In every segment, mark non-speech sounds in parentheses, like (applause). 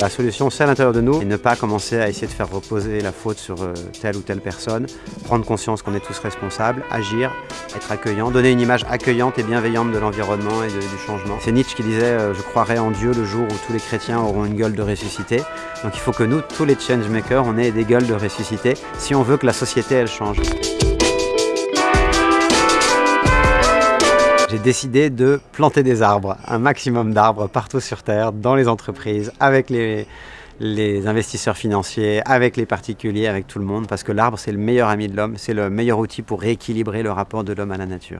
La solution, c'est à l'intérieur de nous et ne pas commencer à essayer de faire reposer la faute sur euh, telle ou telle personne, prendre conscience qu'on est tous responsables, agir, être accueillant, donner une image accueillante et bienveillante de l'environnement et du changement. C'est Nietzsche qui disait euh, Je croirai en Dieu le jour où tous les chrétiens auront une gueule de ressuscité ». Donc il faut que nous, tous les changemakers, on ait des gueules de ressuscité si on veut que la société, elle change. J'ai décidé de planter des arbres, un maximum d'arbres partout sur Terre, dans les entreprises, avec les, les investisseurs financiers, avec les particuliers, avec tout le monde, parce que l'arbre c'est le meilleur ami de l'homme, c'est le meilleur outil pour rééquilibrer le rapport de l'homme à la nature.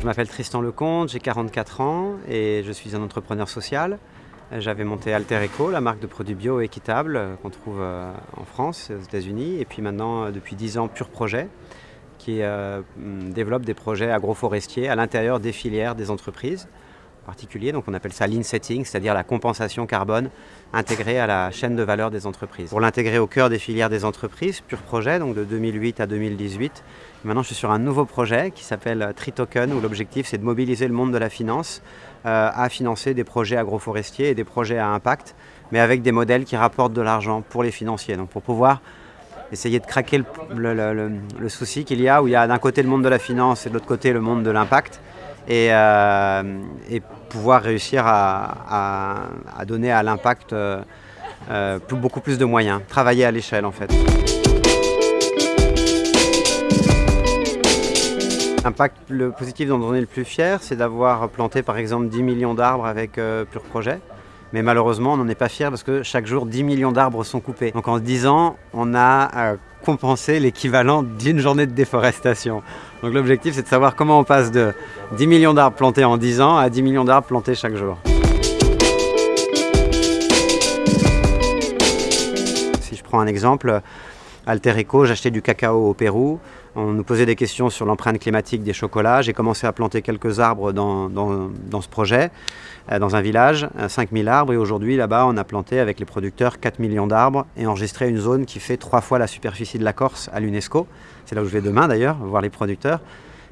Je m'appelle Tristan Lecomte, j'ai 44 ans et je suis un entrepreneur social. J'avais monté Alter Eco, la marque de produits bio équitables euh, qu'on trouve euh, en France, aux États-Unis, et puis maintenant, euh, depuis 10 ans, Pure Projet, qui développe des projets agroforestiers à l'intérieur des filières des entreprises donc on appelle ça lean setting, c'est-à-dire la compensation carbone intégrée à la chaîne de valeur des entreprises. Pour l'intégrer au cœur des filières des entreprises, Pure Projet, donc de 2008 à 2018, maintenant je suis sur un nouveau projet qui s'appelle Tritoken, où l'objectif c'est de mobiliser le monde de la finance euh, à financer des projets agroforestiers et des projets à impact, mais avec des modèles qui rapportent de l'argent pour les financiers. Donc pour pouvoir essayer de craquer le souci qu'il y a, où il y a d'un côté le monde de la finance et de l'autre côté le monde de l'impact, euh, et, pouvoir réussir à, donner à l'impact euh, euh, beaucoup plus de moyens, travailler à l'échelle en fait. L'impact le positif dont on est le plus fier, c'est d'avoir planté par exemple 10 millions d'arbres avec Pure Projet. Mais malheureusement, on n'en est pas fier parce que chaque jour, 10 millions d'arbres sont coupés. Donc en 10 ans, on a compensé l'équivalent d'une journée de déforestation. Donc l'objectif, c'est de savoir comment on passe de 10 millions d'arbres plantés en 10 ans à 10 millions d'arbres plantés chaque jour. Si je prends un exemple, Alter Eco, j'achetais du cacao au Pérou. On nous posait des questions sur l'empreinte climatique des chocolats. J'ai commencé à planter quelques arbres dans, ce projet, euh, dans un village, 5000 arbres. Et aujourd'hui, là-bas, on a planté avec les producteurs 4 millions d'arbres et enregistré une zone qui fait trois fois la superficie de la Corse à l'UNESCO. C'est là où je vais demain d'ailleurs, voir les producteurs.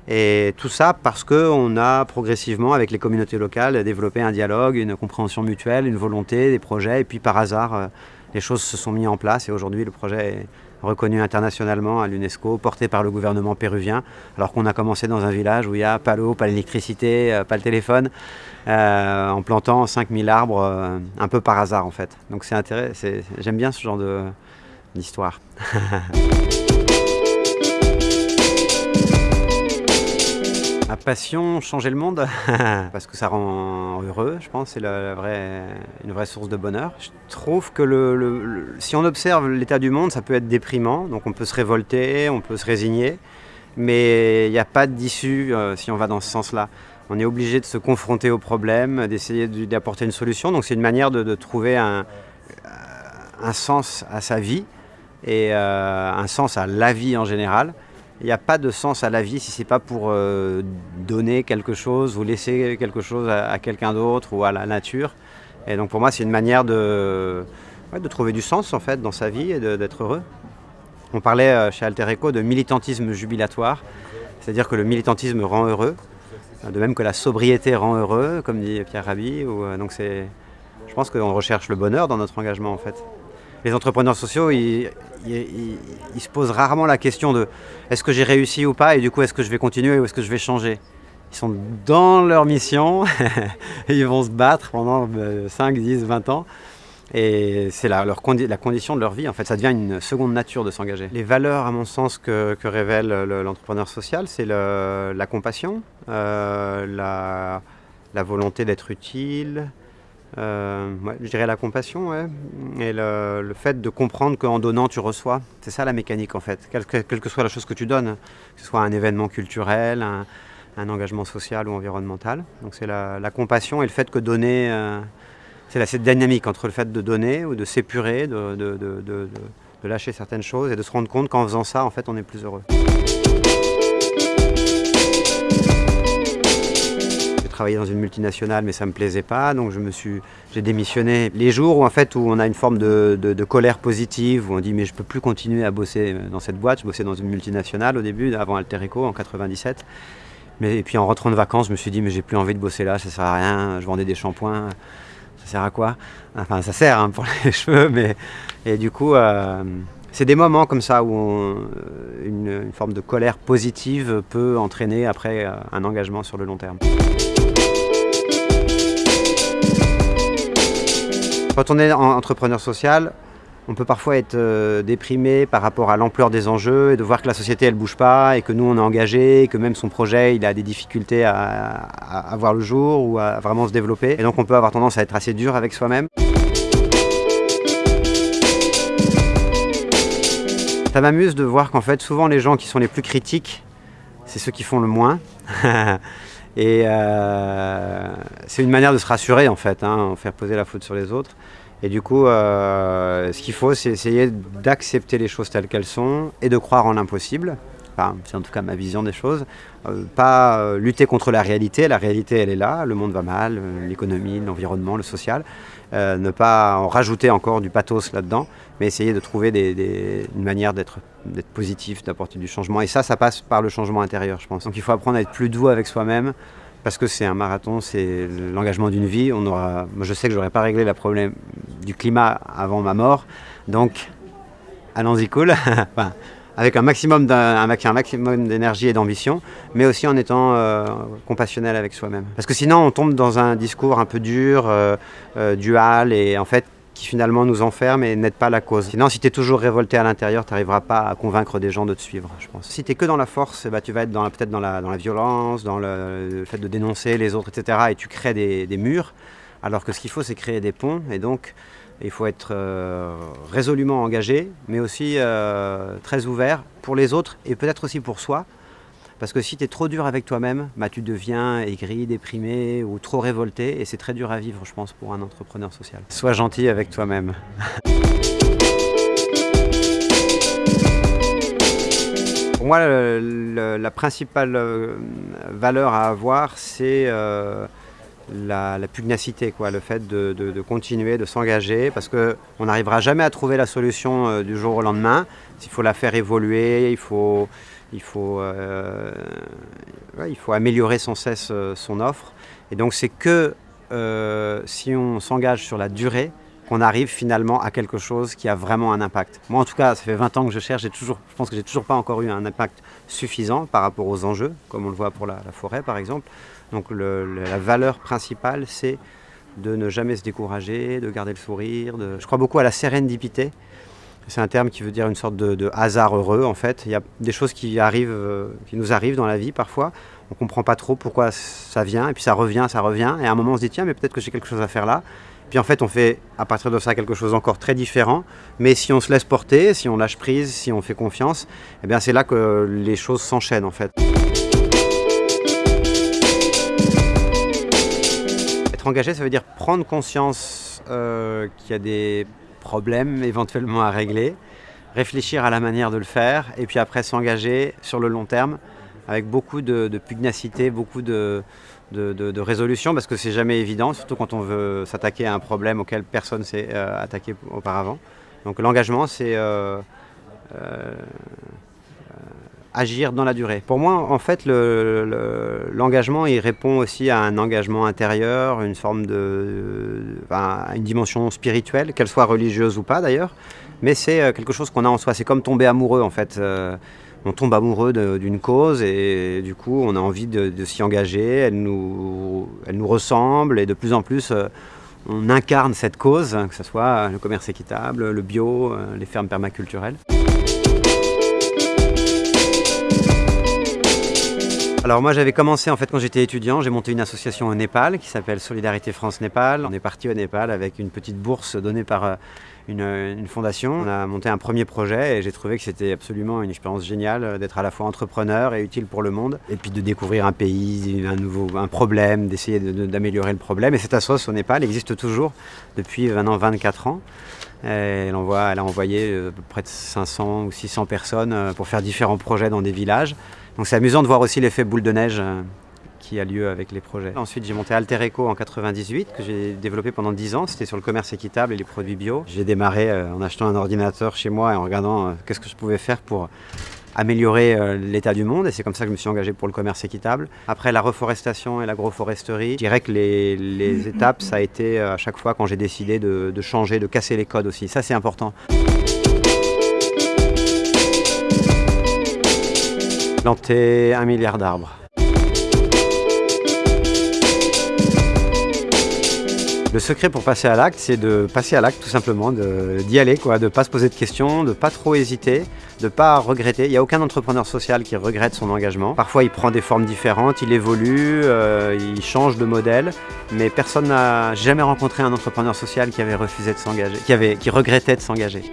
Et tout ça parce qu'on a progressivement, avec les communautés locales, développé un dialogue, une compréhension mutuelle, une volonté, des projets. Et puis par hasard, euh, les choses se sont mises en place et aujourd'hui le projet est reconnu internationalement à l'UNESCO, porté par le gouvernement péruvien, alors qu'on a commencé dans un village où il n'y a pas l'eau, pas l'électricité, euh, pas le téléphone, euh, en plantant 5000 arbres euh, un peu par hasard en fait. Donc c'est intéressant, j'aime bien ce genre d'histoire. (laughs) passion, changer le monde, (laughs) parce que ça rend heureux, je pense, c'est une vraie source de bonheur. Je trouve que le, si on observe l'état du monde, ça peut être déprimant, donc on peut se révolter, on peut se résigner, mais il n'y a pas d'issue euh, si on va dans ce sens-là. On est obligé de se confronter aux problèmes, d'essayer d'apporter une solution, donc c'est une manière de, trouver un, sens à sa vie et euh, un sens à la vie en général. Il n'y a pas de sens à la vie si ce n'est pas pour euh, donner quelque chose ou laisser quelque chose à, quelqu'un d'autre ou à la nature. Et donc pour moi, c'est une manière de, trouver du sens en fait dans sa vie et d'être heureux. On parlait euh, chez Alter Eco de militantisme jubilatoire, c'est-à-dire que le militantisme rend heureux, de même que la sobriété rend heureux, comme dit Pierre Rabhi. Ou, euh, je pense qu'on recherche le bonheur dans notre engagement en fait les entrepreneurs sociaux, ils, se posent rarement la question de est-ce que j'ai réussi ou pas et du coup est-ce que je vais continuer ou est-ce que je vais changer Ils sont dans leur mission (laughs) et ils vont se battre pendant 5, 10, 20 ans. Et c'est la, condition de leur vie, en fait, ça devient une seconde nature de s'engager. Les valeurs, à mon sens, que, révèle l'entrepreneur social, c'est la compassion, euh, la, volonté d'être utile, euh, je dirais la compassion, et le, fait de comprendre qu'en donnant, tu reçois. C'est ça la mécanique en fait, quelle que, soit la chose que tu donnes, que ce soit un événement culturel, un, engagement social ou environnemental. Donc c'est la, compassion et le fait que donner, euh, c'est cette dynamique entre le fait de donner ou de s'épurer, de, de, lâcher certaines choses et de se rendre compte qu'en faisant ça, en fait, on est plus heureux. Travaillé dans une multinationale, mais ça me plaisait pas, donc je me j'ai démissionné. Les jours où en fait où on a une forme de, de, colère positive, où on dit mais je peux plus continuer à bosser dans cette boîte. Je bossais dans une multinationale au début, avant Alter Eco en 97. Mais, et puis en rentrant de vacances, je me suis dit, mais j'ai plus envie de bosser là, ça sert à rien, je vendais des shampoings, ça sert à quoi? Enfin, ça sert hein, pour (laughs) les cheveux, mais. Et du coup, euh, c'est des moments comme ça où une forme de colère positive peut entraîner après euh, un engagement sur le long terme. Quand on est en- entrepreneur social, on peut parfois être euh, déprimé par rapport à l'ampleur des enjeux et de voir que la société elle bouge pas et que nous on est engagé et que même son projet il a des difficultés à- à voir le jour ou à vraiment se développer. Et donc on peut avoir tendance à être assez dur avec soi-même. Ça m'amuse de voir qu'en fait souvent les gens qui sont les plus critiques, c'est ceux qui font le moins. (laughs) et euh, c'est une manière de se rassurer en fait, hein, faire poser la faute sur les autres. Et du coup, euh, ce qu'il faut, c'est essayer d'accepter les choses telles qu'elles sont et de croire en l'impossible. C'est en tout cas ma vision des choses. Euh, pas euh, lutter contre la réalité. La réalité, elle est là. Le monde va mal, euh, l'économie, l'environnement, le social. Ne pas en rajouter encore du pathos là-dedans, mais essayer de trouver des, une manière d'être positif, d'apporter du changement. Et ça, ça passe par le changement intérieur, je pense. Donc il faut apprendre à être plus doux avec soi-même, parce que c'est un marathon, c'est l'engagement d'une vie. On aura, je sais que je n'aurais pas réglé le problème du climat avant ma mort, donc allons-y cool, (laughs) avec un maximum d'énergie et d'ambition, mais aussi en étant euh, compassionnel avec soi-même. Parce que sinon, on tombe dans un discours un peu dur, euh, euh, dual, et en fait, qui finalement nous enferme et n'aide pas la cause. Sinon, si tu es toujours révolté à l'intérieur, tu n'arriveras pas à convaincre des gens de te suivre, je pense. Si tu es que dans la force, ben, tu vas être peut-être dans la, dans la violence, dans le, le fait de dénoncer les autres, etc. Et tu crées des, des murs, alors que ce qu'il faut, c'est créer des ponts. Et donc, il faut être euh, résolument engagé, mais aussi euh, très ouvert pour les autres et peut-être aussi pour soi. Parce que si tu es trop dur avec toi-même, bah, tu deviens aigri, déprimé ou trop révolté. Et c'est très dur à vivre, je pense, pour un entrepreneur social. Sois gentil avec toi-même. (laughs) Pour moi, la principale euh, valeur à avoir, c'est la, pugnacité, quoi, le fait de, continuer, de s'engager, parce qu'on n'arrivera jamais à trouver la solution euh, du jour au lendemain. Il faut la faire évoluer, il faut, il faut, euh, il faut améliorer sans cesse euh, son offre. Et donc c'est que si on s'engage sur la durée qu'on arrive finalement à quelque chose qui a vraiment un impact. Moi en tout cas, ça fait 20 ans que je cherche, toujours, je pense que j'ai toujours pas encore eu un impact suffisant par rapport aux enjeux, comme on le voit pour la forêt par exemple. Donc la valeur principale, c'est de ne jamais se décourager, de garder le sourire. Je crois beaucoup à la sérendipité. C'est un terme qui veut dire une sorte de, hasard heureux en fait. Il y a des choses qui arrivent, euh, qui nous arrivent dans la vie parfois. On comprend pas trop pourquoi ça vient et puis ça revient, ça revient. Et à un moment on se dit tiens mais peut-être que j'ai quelque chose à faire là. Puis en fait on fait à partir de ça quelque chose encore très différent. Mais si on se laisse porter, si on lâche prise, si on fait confiance, eh bien c'est là que les choses s'enchaînent en fait. Être engagé, ça veut dire prendre conscience euh, qu'il y a des problèmes éventuellement à régler, réfléchir à la manière de le faire, et puis après s'engager sur le long terme avec beaucoup de, pugnacité, beaucoup de, résolution, parce que c'est jamais évident, surtout quand on veut s'attaquer à un problème auquel personne s'est euh, attaqué auparavant. Donc l'engagement, c'est euh, agir dans la durée. Pour moi, en fait, le- le- l'engagement, il répond aussi à un engagement intérieur, une forme de, enfin, une dimension spirituelle, qu'elle soit religieuse ou pas d'ailleurs. Mais c'est euh, quelque chose qu'on a en soi. C'est comme tomber amoureux, en fait. Euh, on tombe amoureux d'une cause et du coup, on a envie de, s'y engager. Elle nous, elle nous ressemble et de plus en plus. euh, on incarne cette cause, hein, que ce soit le commerce équitable, le bio, les fermes permaculturelles. Alors moi j'avais commencé en fait quand j'étais étudiant, j'ai monté une association au Népal qui s'appelle Solidarité France Népal. On est parti au Népal avec une petite bourse donnée par euh, une, une fondation. On a monté un premier projet et j'ai trouvé que c'était absolument une expérience géniale euh, d'être à la fois entrepreneur et utile pour le monde. Et puis de découvrir un pays, un nouveau un problème, d'essayer de- de- d'améliorer le problème. Et cette association au Népal existe toujours depuis maintenant 24 ans. Elle, elle a envoyé euh, près de 500 ou 600 personnes euh, pour faire différents projets dans des villages. Donc c'est amusant de voir aussi l'effet boule de neige euh, qui a lieu avec les projets. Ensuite, j'ai monté Alter Eco en 98, que j'ai développé pendant 10 ans. C'était sur le commerce équitable et les produits bio. J'ai démarré euh, en achetant un ordinateur chez moi et en regardant euh, qu'est-ce que je pouvais faire pour améliorer euh, l'état du monde et c'est comme ça que je me suis engagé pour le commerce équitable. Après la reforestation et l'agroforesterie, je dirais que les, les, (laughs) étapes, ça a été à chaque fois quand j'ai décidé de, de changer, de casser les codes aussi. Ça, c'est important. Planter un milliard d'arbres. Le secret pour passer à l'acte, c'est de passer à l'acte tout simplement, d'y aller, quoi, de ne pas se poser de questions, de pas trop hésiter, de pas regretter. Il n'y a aucun entrepreneur social qui regrette son engagement. Parfois, il prend des formes différentes, il évolue, euh, il change de modèle, mais personne n'a jamais rencontré un entrepreneur social qui avait refusé de s'engager, qui, avait, qui regrettait de s'engager.